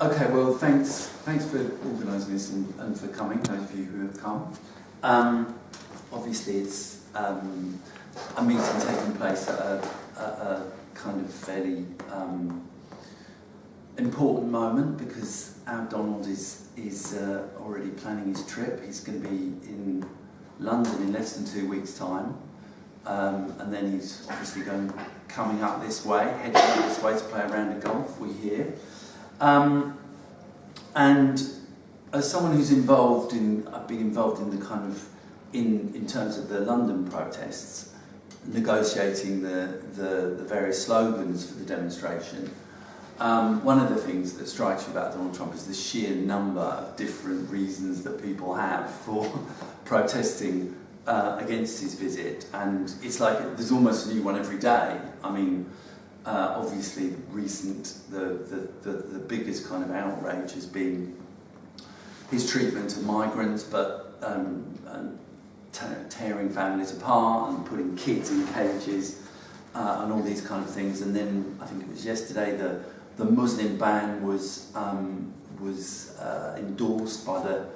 Okay, well, thanks, thanks for organising this and, and, for coming, those of you who have come. Um, obviously, it's um, a meeting taking place at a, a, a kind of fairly um, important moment because our Donald is, is uh, already planning his trip. He's going to be in London in less than two weeks' time. Um, and then he's obviously going coming up this way, heading up this way to play a round of golf, we hear. Um, and as someone who's involved in, I've been involved in the kind of, in, in terms of the London protests, negotiating the, the, the various slogans for the demonstration, um, one of the things that strikes you about Donald Trump is the sheer number of different reasons that people have for protesting uh, against his visit, and it's like there's almost a new one every day. I mean, uh, obviously, the recent, the, the, the, the biggest kind of outrage has been his treatment of migrants, but um, tearing families apart and putting kids in cages uh, and all these kind of things. And then I think it was yesterday the the Muslim ban was um, was uh, endorsed by the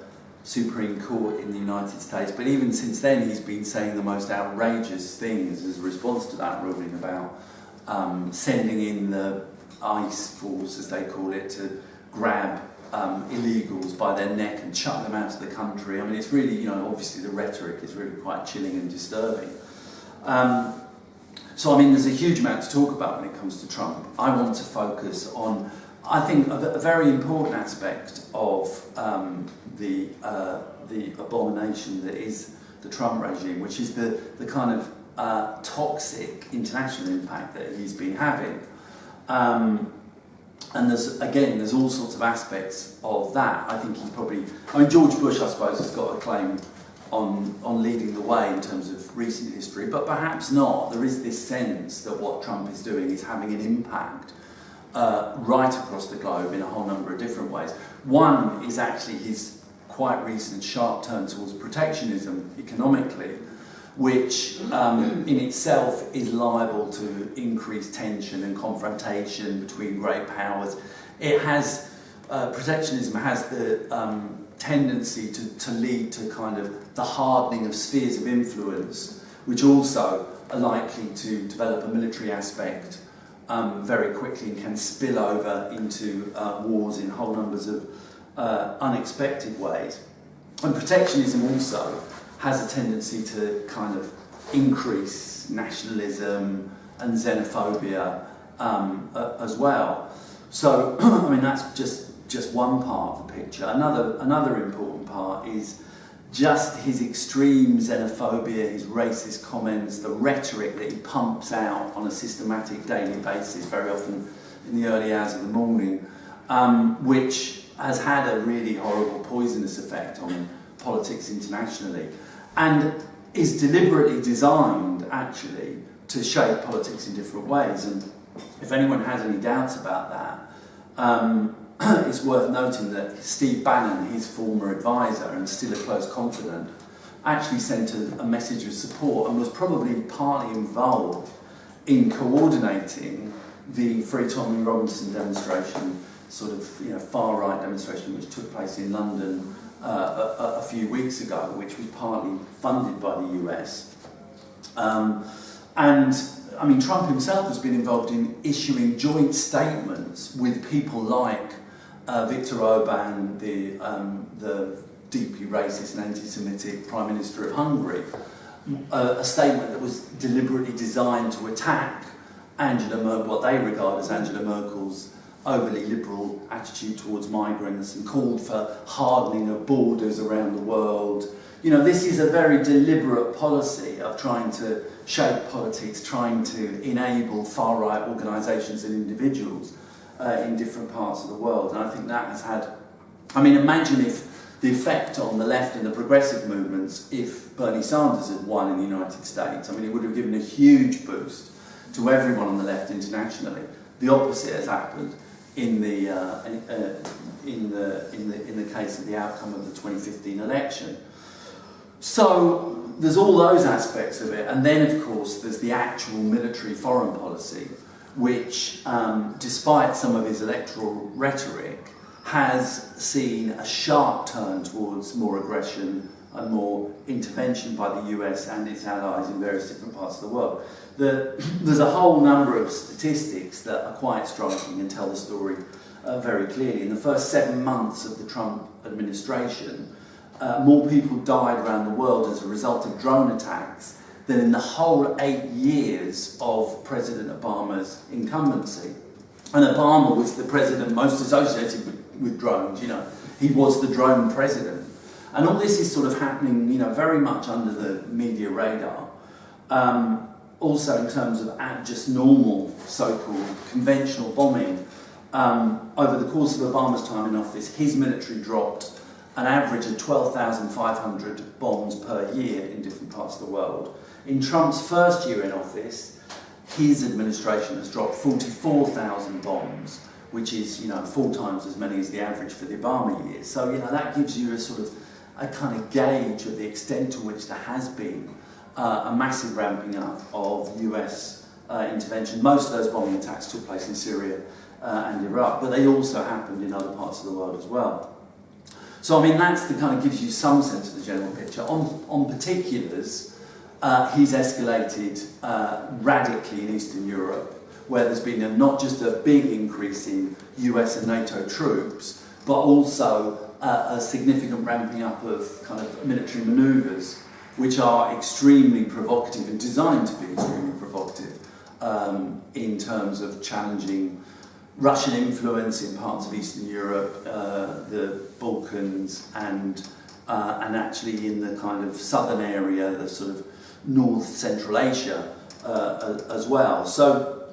Supreme Court in the United States. But even since then, he's been saying the most outrageous things as a response to that ruling about um, sending in the ICE force, as they call it, to grab um, illegals by their neck and chuck them out of the country. I mean, it's really, you know, obviously the rhetoric is really quite chilling and disturbing. Um, so, I mean, there's a huge amount to talk about when it comes to Trump. I want to focus on, I think, a, a very important aspect of um, the, uh, the abomination that is the Trump regime, which is the, the kind of uh, toxic international impact that he's been having. Um, and there's, again, there's all sorts of aspects of that. I think he's probably, I mean, George Bush, I suppose, has got a claim on, on leading the way in terms of recent history, but perhaps not. There is this sense that what Trump is doing is having an impact uh, right across the globe in a whole number of different ways. One is actually his quite recent sharp turn towards protectionism economically, which um, in itself is liable to increase tension and confrontation between great powers. It has, uh, protectionism has the um, tendency to, to lead to kind of the hardening of spheres of influence, which also are likely to develop a military aspect um, very quickly and can spill over into uh, wars in whole numbers of uh, unexpected ways. And protectionism also has a tendency to kind of increase nationalism and xenophobia um, uh, as well. So, I mean, that's just just one part of the picture. Another, another important part is just his extreme xenophobia, his racist comments, the rhetoric that he pumps out on a systematic daily basis, very often in the early hours of the morning, um, which has had a really horrible poisonous effect on politics internationally and is deliberately designed actually to shape politics in different ways. And if anyone has any doubts about that, um, it's worth noting that Steve Bannon, his former advisor and still a close confidant, actually sent a, a message of support and was probably partly involved in coordinating the Free Tommy Robinson demonstration, sort of you know, far right demonstration which took place in London uh, a, a, few weeks ago, which was partly funded by the US. Um, and I mean, Trump himself has been involved in issuing joint statements with people like uh, Viktor Orban, the, um, the deeply racist and anti-Semitic Prime Minister of Hungary, uh, a statement that was deliberately designed to attack Angela Merkel, what they regard as Angela Merkel's overly liberal attitude towards migrants and called for hardening of borders around the world. You know, this is a very deliberate policy of trying to shape politics, trying to enable far-right organisations and individuals uh, in different parts of the world. And I think that has had, I mean, imagine if the effect on the left and the progressive movements if Bernie Sanders had won in the United States. I mean, it would have given a huge boost to everyone on the left internationally. The opposite has happened in the, uh, in, uh, the, in, the, in the case of the outcome of the 2015 election. So there's all those aspects of it, and then of course there's the actual military foreign policy, which, um, despite some of his electoral rhetoric, has seen a sharp turn towards more aggression and more intervention by the US and its allies in various different parts of the world. The, there's a whole number of statistics that are quite striking and tell the story uh, very clearly. In the first seven months of the Trump administration, uh, more people died around the world as a result of drone attacks than in the whole eight years of President Obama's incumbency. And Obama was the president most associated with, with drones, you know. He was the drone president. And all this is sort of happening, you know, very much under the media radar. Um, also in terms of just normal so-called conventional bombing. Um, over the course of Obama's time in office, his military dropped an average of 12,500 bombs per year in different parts of the world. In Trump's first year in office, his administration has dropped 44,000 bombs, which is, you know, four times as many as the average for the Obama years. So, you know, that gives you a sort of a kind of gauge of the extent to which there has been uh, a massive ramping up of US uh, intervention. Most of those bombing attacks took place in Syria uh, and Iraq, but they also happened in other parts of the world as well. So, I mean, that's the kind of gives you some sense of the general picture. On, on particulars, uh, he's escalated uh, radically in Eastern Europe, where there's been a, not just a big increase in US and NATO troops, but also uh, a significant ramping up of kind of military maneuvers, which are extremely provocative and designed to be extremely provocative um, in terms of challenging Russian influence in parts of Eastern Europe, uh, the Balkans, and uh, and actually in the kind of southern area, the sort of North Central Asia uh, as well. So,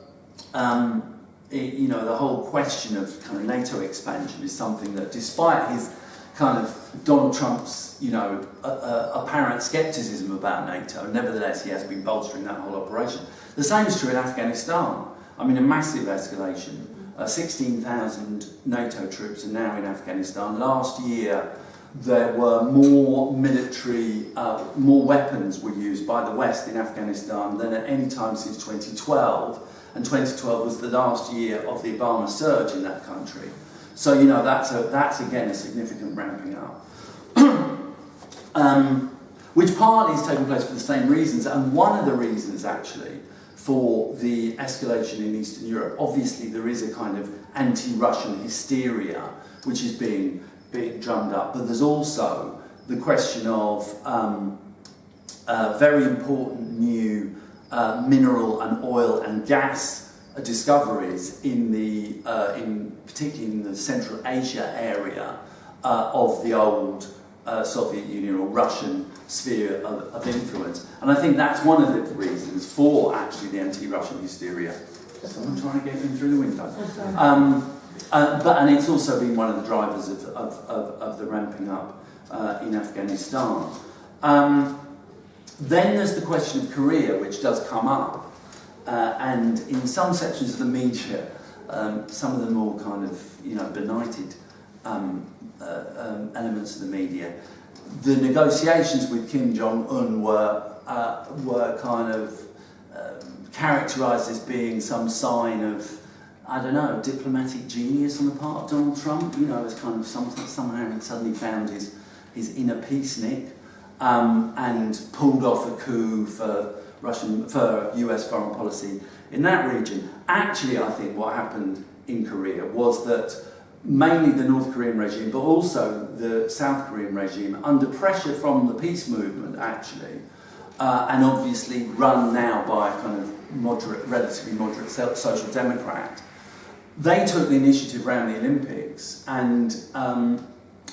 um, it, you know, the whole question of kind of NATO expansion is something that, despite his kind of Donald Trump's, you know, uh, uh, apparent skepticism about NATO, nevertheless he has been bolstering that whole operation. The same is true in Afghanistan. I mean, a massive escalation uh, 16,000 NATO troops are now in Afghanistan. Last year, there were more military, uh, more weapons were used by the West in Afghanistan than at any time since 2012. And 2012 was the last year of the Obama surge in that country. So, you know, that's, a, that's again a significant ramping up. um, which partly is taking place for the same reasons. And one of the reasons, actually, for the escalation in Eastern Europe. Obviously, there is a kind of anti-Russian hysteria which is being, being drummed up, but there's also the question of um, uh, very important new uh, mineral and oil and gas discoveries in the, uh, in particularly in the Central Asia area uh, of the old uh, Soviet Union or Russian sphere of, of, influence. And I think that's one of the reasons for actually the anti-Russian hysteria. Someone trying to get in through the window. Um, uh, but, and it's also been one of the drivers of, of, of, of the ramping up uh, in Afghanistan. Um, then there's the question of Korea, which does come up. Uh, and in some sections of the media, um, some of the more kind of, you know, benighted um, uh, um, elements of the media, the negotiations with Kim Jong Un were uh, were kind of um, characterised as being some sign of I don't know diplomatic genius on the part of Donald Trump. You know, as kind of some, somehow he suddenly found his his inner peacenik um, and pulled off a coup for Russian for U.S. foreign policy in that region. Actually, I think what happened in Korea was that mainly the North Korean regime, but also the South Korean regime, under pressure from the peace movement, actually, uh, and obviously run now by a kind of moderate, relatively moderate social democrat, they took the initiative around the Olympics and um,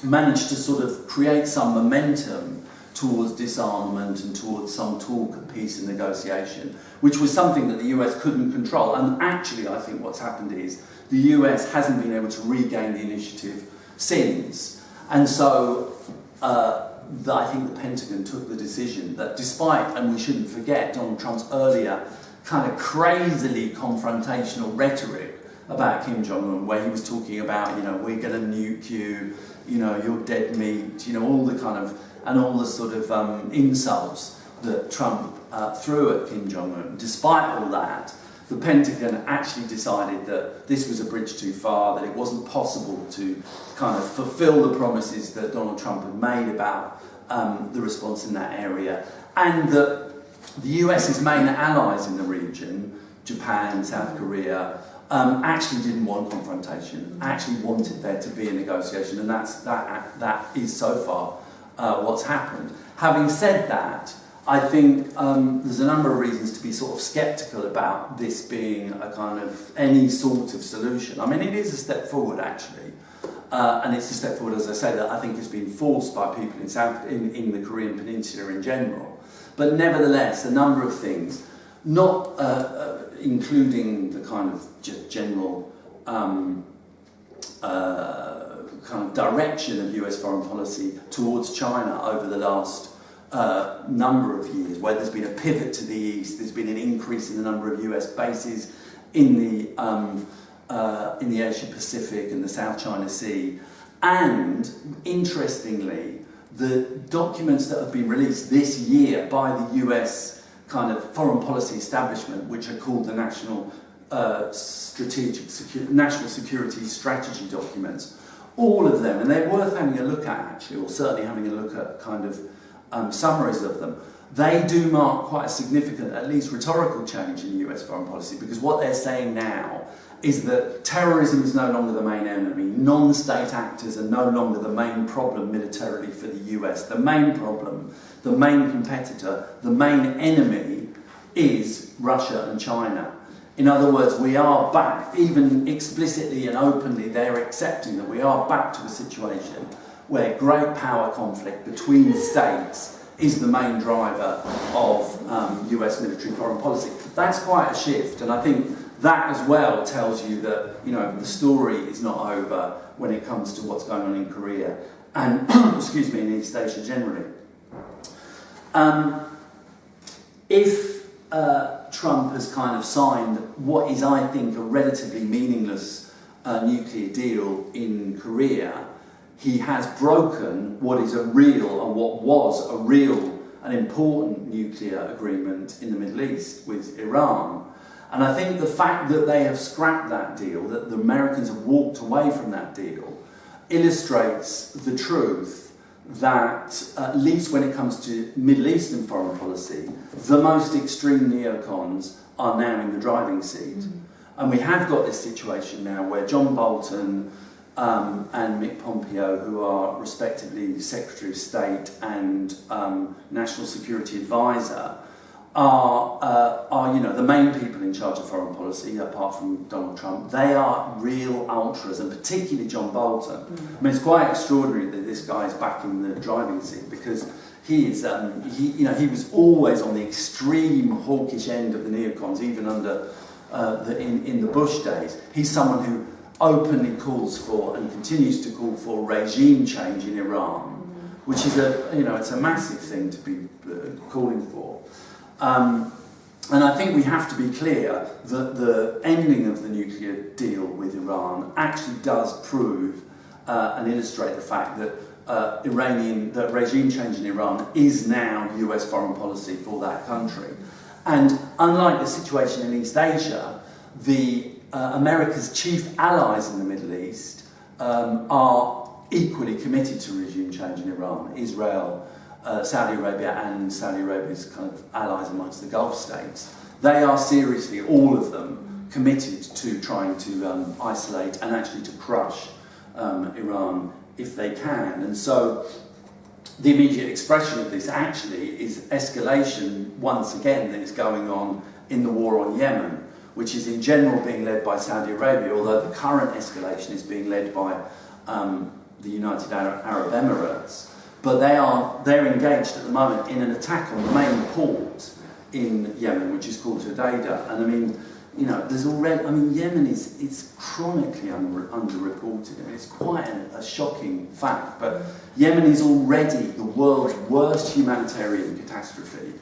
managed to sort of create some momentum towards disarmament and towards some talk of peace and negotiation, which was something that the US couldn't control. And actually, I think what's happened is the US hasn't been able to regain the initiative since. And so uh, the, I think the Pentagon took the decision that despite, and we shouldn't forget, Donald Trump's earlier kind of crazily confrontational rhetoric about Kim Jong-un, where he was talking about, you know, we're going to nuke you, you know, you're dead meat, you know, all the kind of, and all the sort of um, insults that Trump uh, threw at Kim Jong-un. Despite all that, the Pentagon actually decided that this was a bridge too far, that it wasn't possible to kind of fulfill the promises that Donald Trump had made about um, the response in that area, and that the US's main allies in the region, Japan, South Korea, um, actually didn't want confrontation, actually wanted there to be a negotiation, and that's, that, that is so far uh, what's happened. Having said that, I think um, there's a number of reasons to be sort of sceptical about this being a kind of any sort of solution. I mean, it is a step forward actually, uh, and it's a step forward, as I say, that I think has been forced by people in, South, in, in the Korean Peninsula in general. But nevertheless, a number of things, not uh, uh, including the kind of general um, uh, kind of direction of US foreign policy towards China over the last uh, number of years, where there's been a pivot to the east, there's been an increase in the number of US bases in the, um, uh, in the Asia Pacific and the South China Sea. And interestingly, the documents that have been released this year by the US kind of foreign policy establishment, which are called the National uh, Strategic Secu National Security Strategy documents, all of them, and they're worth having a look at actually, or certainly having a look at kind of um, summaries of them, they do mark quite a significant, at least rhetorical change in US foreign policy because what they're saying now is that terrorism is no longer the main enemy. Non-state actors are no longer the main problem militarily for the US. The main problem, the main competitor, the main enemy is Russia and China. In other words, we are back, even explicitly and openly, they're accepting that we are back to a situation where great power conflict between states is the main driver of um, US military foreign policy. That's quite a shift, and I think that as well tells you that you know the story is not over when it comes to what's going on in Korea and excuse me in East Asia generally. Um, if uh, Trump has kind of signed what is, I think, a relatively meaningless uh, nuclear deal in Korea, he has broken what is a real and what was a real and important nuclear agreement in the Middle East with Iran. And I think the fact that they have scrapped that deal, that the Americans have walked away from that deal, illustrates the truth that, at least when it comes to Middle Eastern foreign policy, the most extreme neocons are now in the driving seat. Mm. And we have got this situation now where John Bolton um, and Mick Pompeo, who are respectively Secretary of State and um, National Security Advisor, are, uh, are you know, the main people in charge of foreign policy, apart from Donald Trump. They are real ultras, and particularly John Bolton. Mm. I mean, it's quite extraordinary that this guy is back in the driving seat because he is, um, he, you know, he was always on the extreme hawkish end of the neocons, even under uh, the, in, in the Bush days. He's someone who openly calls for and continues to call for regime change in Iran, which is a, you know, it's a massive thing to be uh, calling for. Um, and I think we have to be clear that the ending of the nuclear deal with Iran actually does prove uh, and illustrate the fact that uh, Iranian, that regime change in Iran is now US foreign policy for that country. And unlike the situation in East Asia, the uh, America's chief allies in the Middle East um, are equally committed to regime change in Iran. Israel, uh, Saudi Arabia and Saudi Arabia's kind of allies amongst the Gulf states, they are seriously, all of them, committed to trying to um, isolate and actually to crush um, Iran if they can. And so the immediate expression of this actually is escalation once again that is going on in the war on Yemen, which is in general being led by Saudi Arabia, although the current escalation is being led by um, the United Arab Emirates but they are they're engaged at the moment in an attack on the main port in Yemen, which is called Hodeidah. And I mean, you know, there's already, I mean, Yemen is it's chronically under, underreported. Mean, it's quite a, a shocking fact, but Yemen is already the world's worst humanitarian catastrophe,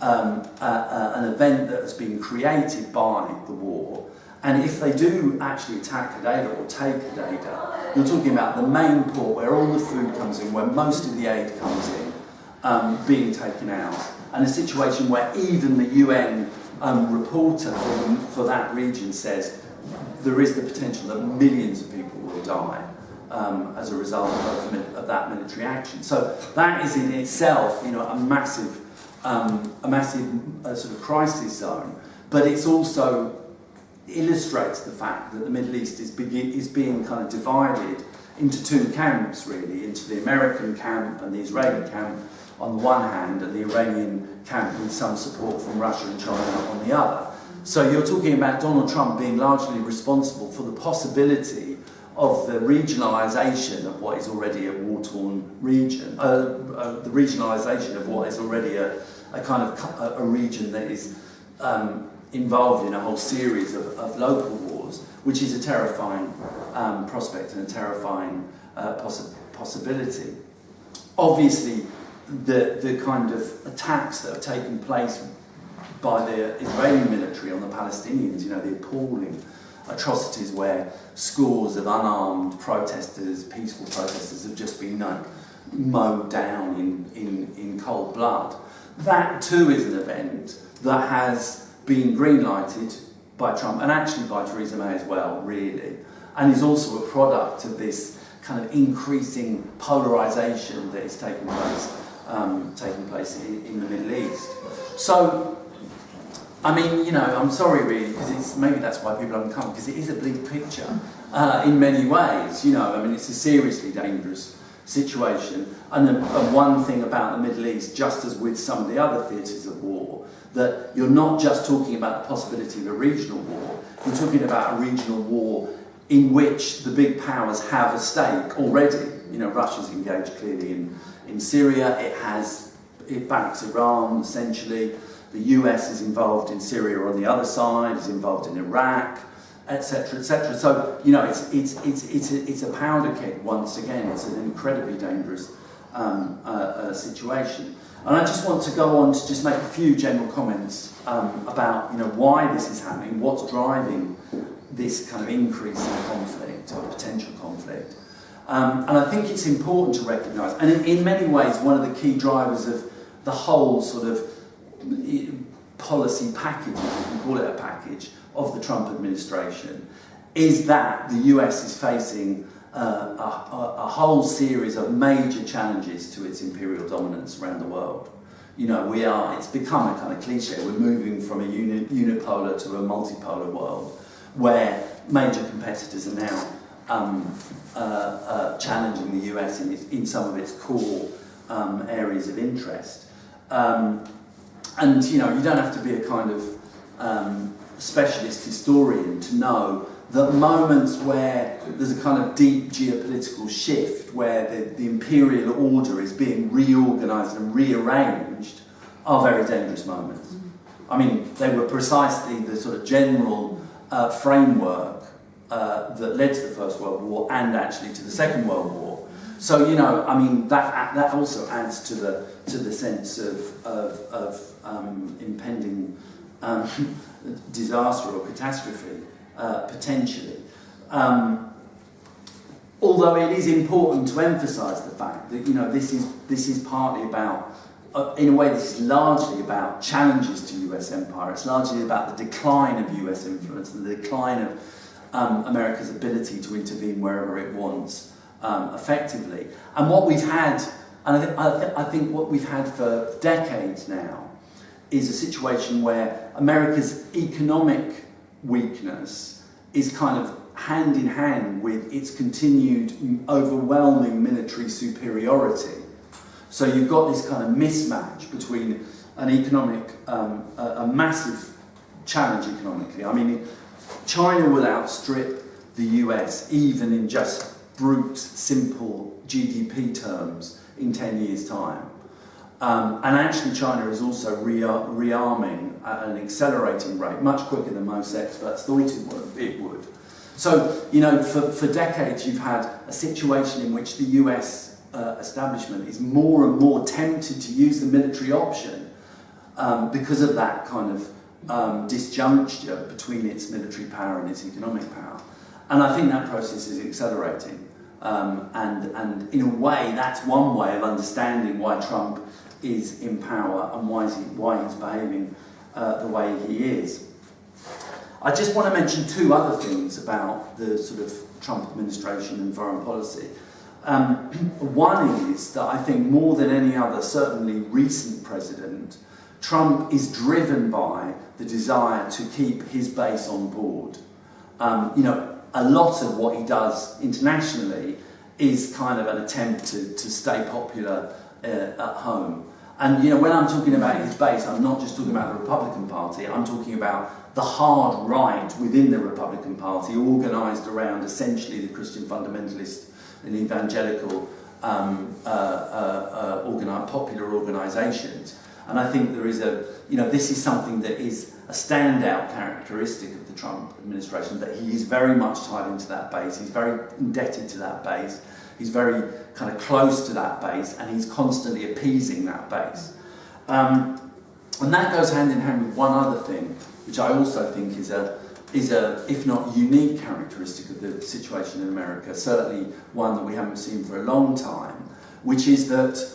um, uh, uh, an event that has been created by the war. And if they do actually attack Hodeidah or take Hodeidah, you're talking about the main port where all the food comes in, where most of the aid comes in, um, being taken out. And a situation where even the UN um, reporter for, for that region says there is the potential that millions of people will die um, as a result of, of, that military action. So that is in itself, you know, a massive, um, a massive uh, sort of crisis zone. But it's also illustrates the fact that the Middle East is, is being kind of divided into two camps, really, into the American camp and the Israeli camp on the one hand, and the Iranian camp with some support from Russia and China on the other. So you're talking about Donald Trump being largely responsible for the possibility of the regionalisation of what is already a war-torn region, uh, uh, the regionalisation of what is already a, a kind of a, a region that is um, involved in a whole series of, of local wars, which is a terrifying um, prospect and a terrifying uh, possi possibility. Obviously, the, the kind of attacks that have taken place by the Israeli military on the Palestinians, you know, the appalling atrocities where scores of unarmed protesters, peaceful protesters, have just been like, mowed down in, in, in cold blood. That too is an event that has been green-lighted by Trump and actually by Theresa May as well, really, and is also a product of this kind of increasing polarisation that is taking place, um, taking place in, in the Middle East. So I mean, you know, I'm sorry really, because maybe that's why people haven't come, because it is a bleak picture uh, in many ways. You know, I mean, it's a seriously dangerous situation. And, the, and one thing about the Middle East, just as with some of the other theatres of war, that you're not just talking about the possibility of a regional war, you're talking about a regional war in which the big powers have a stake already. You know, Russia's engaged clearly in, in Syria, it has, it backs Iran essentially, the US is involved in Syria on the other side, is involved in Iraq, etc., etc. So, you know, it's, it's, it's, it's, a, it's a powder keg once again. It's an incredibly dangerous um, uh, uh, situation. And I just want to go on to just make a few general comments um, about, you know, why this is happening, what's driving this kind of increase in conflict or potential conflict. Um, and I think it's important to recognise, and in, in many ways, one of the key drivers of the whole sort of policy package, if you can call it a package, of the Trump administration is that the US is facing a, a, whole series of major challenges to its imperial dominance around the world. You know, we are, it's become a kind of cliche, we're moving from a uni, unipolar to a multipolar world where major competitors are now um, uh, uh, challenging the US in, in some of its core um, areas of interest. Um, and you know, you don't have to be a kind of um, specialist historian to know that moments where there's a kind of deep geopolitical shift, where the, the imperial order is being reorganised and rearranged, are very dangerous moments. I mean, they were precisely the sort of general uh, framework uh, that led to the First World War and actually to the Second World War. So, you know, I mean, that, that also adds to the, to the sense of, of, of um, impending um, disaster or catastrophe, uh, potentially. Um, although it is important to emphasise the fact that you know this is this is partly about, uh, in a way, this is largely about challenges to U.S. empire. It's largely about the decline of U.S. influence, and the decline of um, America's ability to intervene wherever it wants um, effectively. And what we've had, and I, th I, th I think what we've had for decades now, is a situation where America's economic weakness is kind of hand in hand with its continued overwhelming military superiority. So you've got this kind of mismatch between an economic, um, a, a massive challenge economically. I mean, China will outstrip the US even in just brute, simple GDP terms in 10 years' time. Um, and actually China is also rearming at an accelerating rate, much quicker than most experts thought it would. It would. So, you know, for, for decades you've had a situation in which the US uh, establishment is more and more tempted to use the military option um, because of that kind of um, disjuncture between its military power and its economic power. And I think that process is accelerating. Um, and, and in a way, that's one way of understanding why Trump is in power and why, is he, why he's behaving uh, the way he is. I just want to mention two other things about the sort of Trump administration and foreign policy. Um, one is that I think more than any other, certainly recent president, Trump is driven by the desire to keep his base on board. Um, you know, a lot of what he does internationally is kind of an attempt to, to stay popular uh, at home. And you know, when I'm talking about his base, I'm not just talking about the Republican Party, I'm talking about the hard right within the Republican Party, organised around essentially the Christian fundamentalist and evangelical um, uh, uh, uh, popular organisations. And I think there is a, you know, this is something that is a standout characteristic of the Trump administration, that he is very much tied into that base, he's very indebted to that base, he's very kind of close to that base, and he's constantly appeasing that base. Um, and that goes hand in hand with one other thing, which I also think is a, is a, if not unique characteristic of the situation in America, certainly one that we haven't seen for a long time, which is that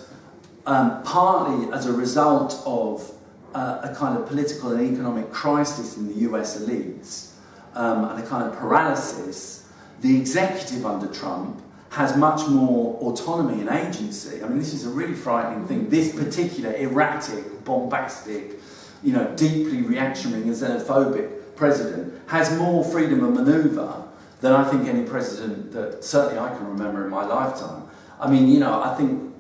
um, partly as a result of uh, a kind of political and economic crisis in the US elites um, and a kind of paralysis, the executive under Trump has much more autonomy and agency. I mean, this is a really frightening thing. This particular erratic, bombastic, you know, deeply reactionary and xenophobic president has more freedom of manoeuvre than I think any president that certainly I can remember in my lifetime. I mean, you know, I think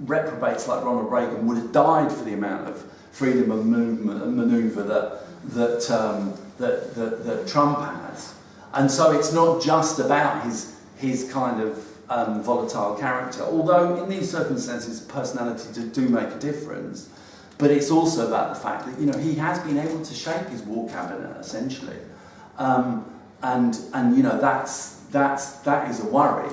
reprobates like Ronald Reagan would have died for the amount of freedom of movement and manoeuvre that, that, um, that, that, that Trump has. And so it's not just about his, his kind of um, volatile character, although in these circumstances personality do, do make a difference. But it's also about the fact that you know he has been able to shape his war cabinet essentially, um, and and you know that's that's that is a worry.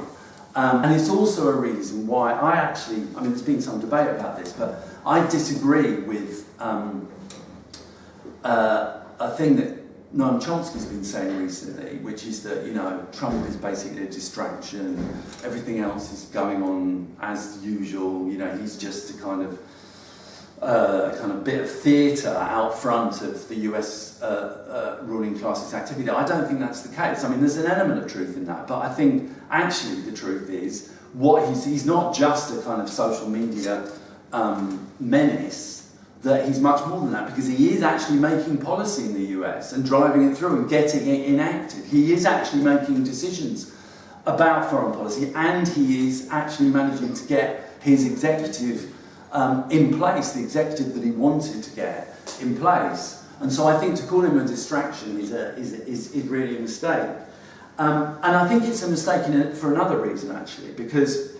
Um, and it's also a reason why I actually, I mean, there's been some debate about this, but I disagree with um, uh, a thing that Noam Chomsky's been saying recently, which is that, you know, Trump is basically a distraction, everything else is going on as usual, you know, he's just a kind of uh, a kind of bit of theatre out front of the US uh, uh, ruling class's activity. I don't think that's the case. I mean, there's an element of truth in that, but I think actually the truth is what he's, he's not just a kind of social media um, menace, that he's much more than that because he is actually making policy in the US and driving it through and getting it enacted. He is actually making decisions about foreign policy and he is actually managing to get his executive um, in place, the executive that he wanted to get in place. And so I think to call him a distraction is, a, is, is, is really a mistake. Um, and I think it's a mistake a, for another reason, actually, because,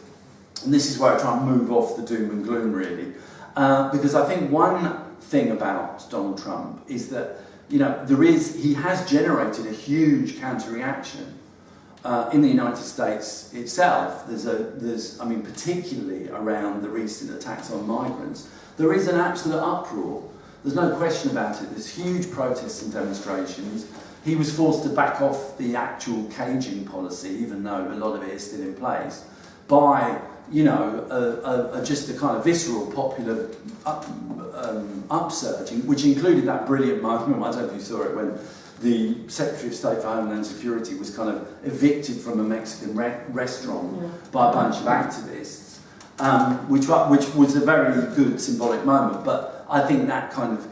and this is where I try and move off the doom and gloom, really, uh, because I think one thing about Donald Trump is that, you know, there is, he has generated a huge counter-reaction uh, in the United States itself, there's a, there's, I mean, particularly around the recent attacks on migrants, there is an absolute uproar. There's no question about it. There's huge protests and demonstrations. He was forced to back off the actual caging policy, even though a lot of it is still in place, by, you know, a, a, a just a kind of visceral popular up, um, upsurging, which included that brilliant moment, I don't know if you saw it, when the Secretary of State for Homeland Security was kind of evicted from a Mexican re restaurant yeah. by a bunch of activists, um, which, which was a very good symbolic moment. But I think that kind of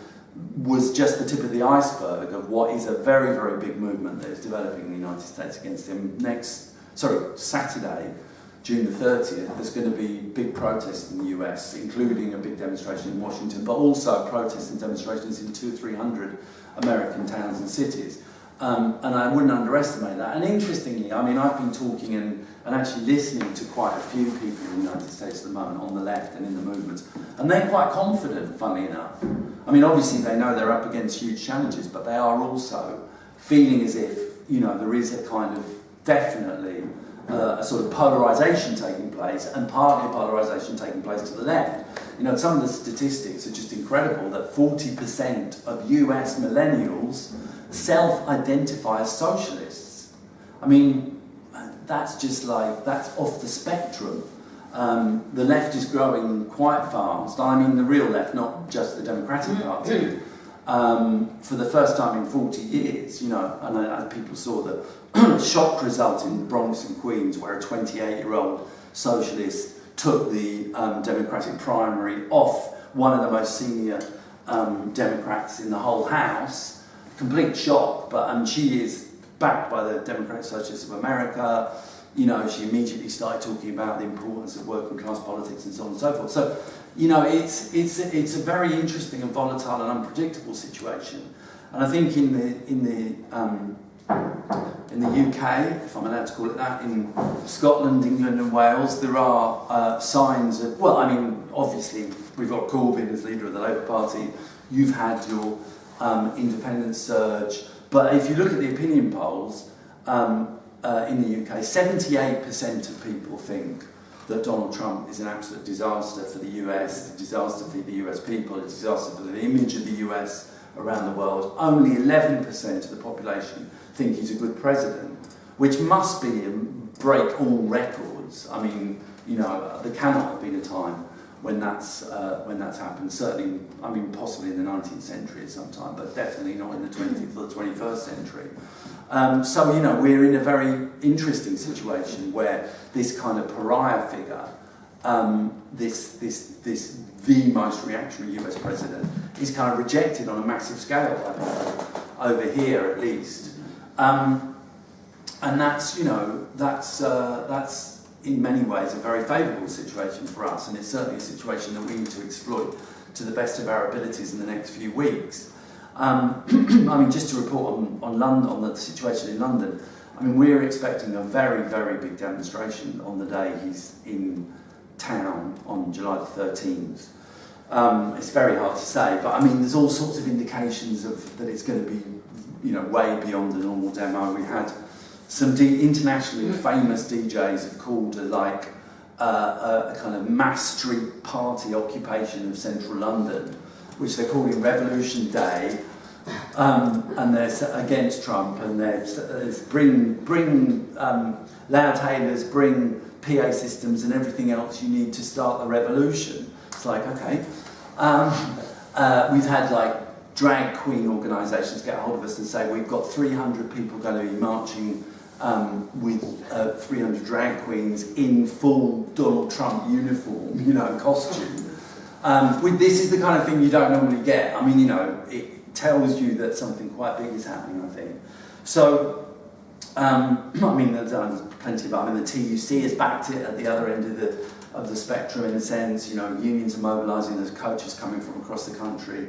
was just the tip of the iceberg of what is a very, very big movement that is developing in the United States against him. Next, sorry, Saturday, June the 30th, there's going to be big protests in the US, including a big demonstration in Washington, but also protests and demonstrations in two, three hundred American towns and cities. Um, and I wouldn't underestimate that. And interestingly, I mean, I've been talking and, and actually listening to quite a few people in the United States at the moment on the left and in the movements. And they're quite confident, funnily enough. I mean, obviously they know they're up against huge challenges, but they are also feeling as if, you know, there is a kind of definitely uh, a sort of polarization taking place and partly a polarization taking place to the left. You know, some of the statistics are just incredible that 40% of US millennials self-identify as socialists. I mean, that's just like, that's off the spectrum. Um, the left is growing quite fast. I mean the real left, not just the Democratic Party. um, for the first time in 40 years, you know, and uh, people saw the shock result in Bronx and Queens where a 28-year-old socialist took the um, Democratic primary off one of the most senior um, Democrats in the whole House. Complete shock, but um, she is backed by the Democratic Socialists of America. You know, she immediately started talking about the importance of working class politics and so on and so forth. So, you know, it's, it's, it's a very interesting and volatile and unpredictable situation. And I think in the, in the um, in the UK, if I'm allowed to call it that, in Scotland, England and Wales, there are uh, signs of, well, I mean, obviously we've got Corbyn as leader of the Labour Party, you've had your um, independent surge, but if you look at the opinion polls um, uh, in the UK, 78% of people think that Donald Trump is an absolute disaster for the US, a disaster for the US people, a disaster for the image of the US around the world. Only 11% of the population think he's a good president, which must be break all records. I mean, you know, there cannot have been a time when that's uh, when that's happened. Certainly, I mean, possibly in the 19th century at some time, but definitely not in the 20th or the 21st century. Um, so, you know, we're in a very interesting situation where this kind of pariah figure, um, this, this, this the most reactionary US president, is kind of rejected on a massive scale, over here at least. Um, and that's, you know, that's, uh, that's in many ways a very favourable situation for us, and it's certainly a situation that we need to exploit to the best of our abilities in the next few weeks. Um, I mean, just to report on, on, London, on the situation in London, I mean, we're expecting a very, very big demonstration on the day he's in town on July the 13th. Um, it's very hard to say, but I mean, there's all sorts of indications of that it's going to be you know, way beyond the normal demo. We had some internationally mm. famous DJs have called it like uh, a, a, kind of mass street party occupation of central London, which they're calling Revolution Day. Um, and there's against Trump, and there's, there's bring bring um, loudhailers, bring PA systems, and everything else you need to start the revolution. It's like okay. Um, uh, we've had like drag queen organisations get hold of us and say we've got 300 people going to be marching um, with uh, 300 drag queens in full Donald Trump uniform, you know, costume. Um, with, this is the kind of thing you don't normally get. I mean, you know, it tells you that something quite big is happening, I think. So, um, I mean, there's plenty of, I mean, the TUC has backed it at the other end of the, of the spectrum in a sense, you know, unions are mobilising, there's coaches coming from across the country.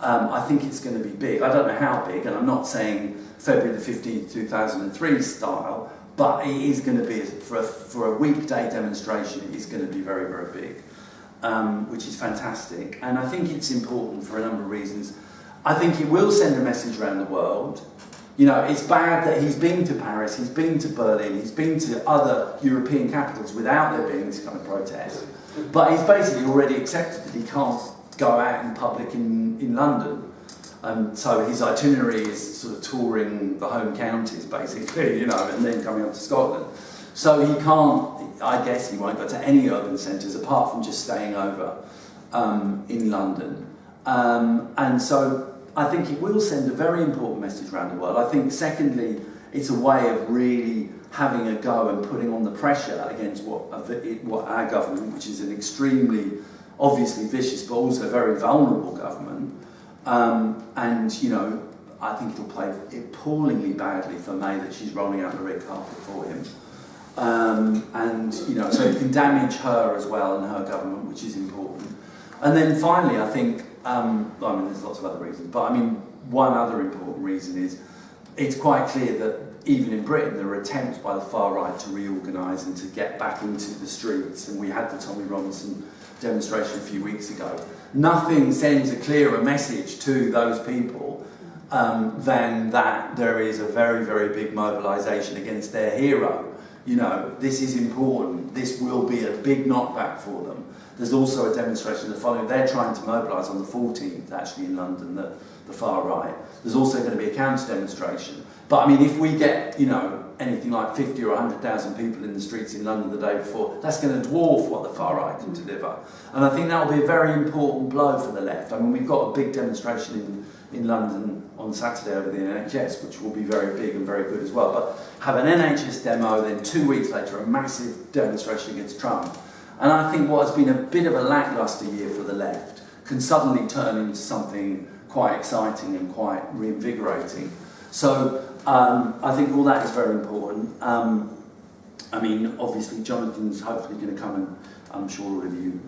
Um, I think it's going to be big. I don't know how big, and I'm not saying February the 15th, 2003 style, but it is going to be, for a, for a weekday demonstration, it is going to be very, very big, um, which is fantastic. And I think it's important for a number of reasons. I think it will send a message around the world. You know, it's bad that he's been to Paris, he's been to Berlin, he's been to other European capitals without there being this kind of protest. But he's basically already accepted that he can't go out in public in, in London. And so his itinerary is sort of touring the home counties, basically, you know, and then coming up to Scotland. So he can't, I guess he won't go to any urban centres apart from just staying over um, in London. Um, and so I think it will send a very important message around the world. I think, secondly, it's a way of really having a go and putting on the pressure against what, what our government, which is an extremely obviously vicious but also very vulnerable government. Um, and, you know, I think it'll play appallingly badly for May that she's rolling out the red carpet for him. Um, and, you know, so it can damage her as well and her government, which is important. And then finally, I think, um, I mean, there's lots of other reasons, but I mean, one other important reason is it's quite clear that even in Britain, there are attempts by the far right to reorganise and to get back into the streets. And we had the Tommy Robinson demonstration a few weeks ago. Nothing sends a clearer message to those people um, than that there is a very, very big mobilisation against their hero. You know, this is important. This will be a big knockback for them. There's also a demonstration the following. They're trying to mobilise on the 14th, actually, in London, the, the far right. There's also going to be a counter demonstration. But I mean, if we get, you know, anything like 50 or 100,000 people in the streets in London the day before, that's going to dwarf what the far right can deliver. And I think that will be a very important blow for the left. I mean, we've got a big demonstration in, in London on Saturday over the NHS, which will be very big and very good as well. But have an NHS demo, then two weeks later, a massive demonstration against Trump. And I think what has been a bit of a lacklustre year for the left can suddenly turn into something quite exciting and quite reinvigorating. So um, I think all that is very important. Um, I mean, obviously, Jonathan's hopefully going to come and I'm sure all of you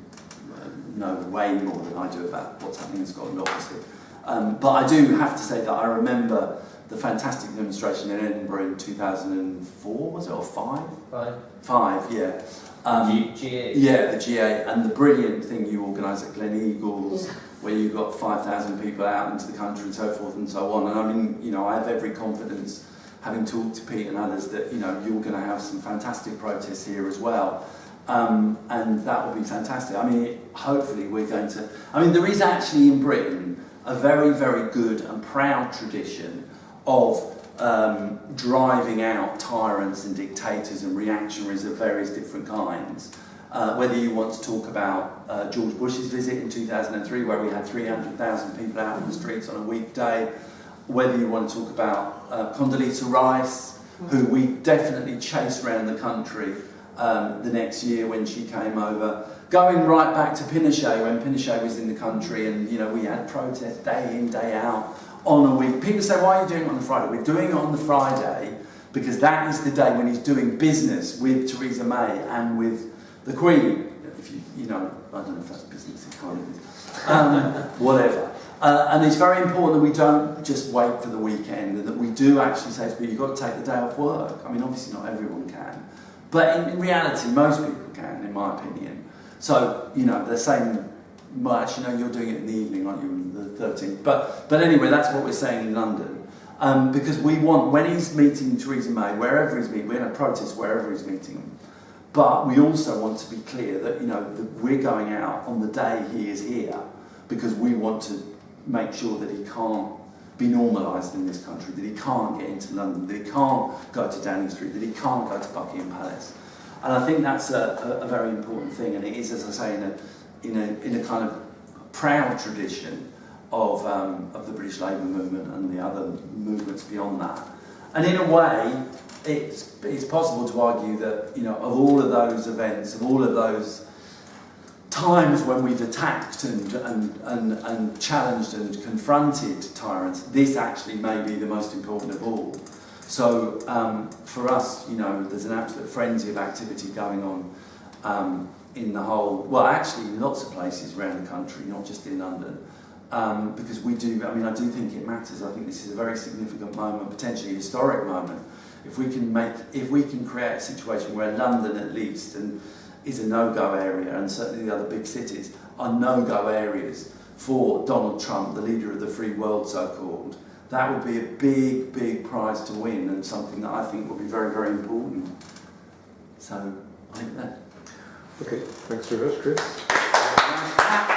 uh, know way more than I do about what's happening in Scotland, obviously. Um, but I do have to say that I remember the fantastic demonstration in Edinburgh in 2004, was it, or five? Five. Five, yeah. Um, G- G8. yeah, the G8, and the brilliant thing you organised at Glen Eagles, where you've got 5,000 people out into the country and so forth and so on. And I mean, you know, I have every confidence, having talked to Pete and others, that, you know, you're going to have some fantastic protests here as well. Um, and that will be fantastic. I mean, hopefully we're going to... I mean, there is actually in Britain a very, very good and proud tradition of um, driving out tyrants and dictators and reactionaries of various different kinds. Uh, whether you want to talk about uh, George Bush's visit in 2003, where we had 300,000 people out on the streets on a weekday, whether you want to talk about uh, Condoleezza Rice, who we definitely chased around the country um, the next year when she came over, going right back to Pinochet when Pinochet was in the country, and you know we had protests day in day out on a week. People say, why are you doing it on the Friday? We're doing it on the Friday because that is the day when he's doing business with Theresa May and with the Queen. If you, you know, I don't know if that's business, is. Um, whatever. Uh, and it's very important that we don't just wait for the weekend and that we do actually say to people, you've got to take the day off work. I mean, obviously not everyone can. But in, in reality, most people can, in my opinion. So, you know, they're saying, well, actually, no, you're doing it in the evening, aren't you, the 13th? But, but anyway, that's what we're saying in London. Um, because we want, when he's meeting Theresa May, wherever he's meeting, we're going to protest wherever he's meeting. But we also want to be clear that, you know, that we're going out on the day he is here because we want to make sure that he can't be normalised in this country, that he can't get into London, that he can't go to Downing Street, that he can't go to Buckingham Palace. And I think that's a, a, a very important thing, and it is, as I say, in a, in a, in a kind of proud tradition of, um, of the British Labour movement and the other movements beyond that. And in a way, it's, it's possible to argue that, you know, of all of those events, of all of those times when we've attacked and, and, and, and challenged and confronted tyrants, this actually may be the most important of all. So um, for us, you know, there's an absolute frenzy of activity going on um, in the whole, well, actually in lots of places around the country, not just in London. Um, because we do, I mean, I do think it matters. I think this is a very significant moment, potentially a historic moment. If we can make, if we can create a situation where London at least, and is a no-go area, and certainly the other big cities are no-go areas for Donald Trump, the leader of the free world, so-called, that would be a big, big prize to win, and something that I think will be very, very important. So, I think that. Okay, thanks very much, Chris.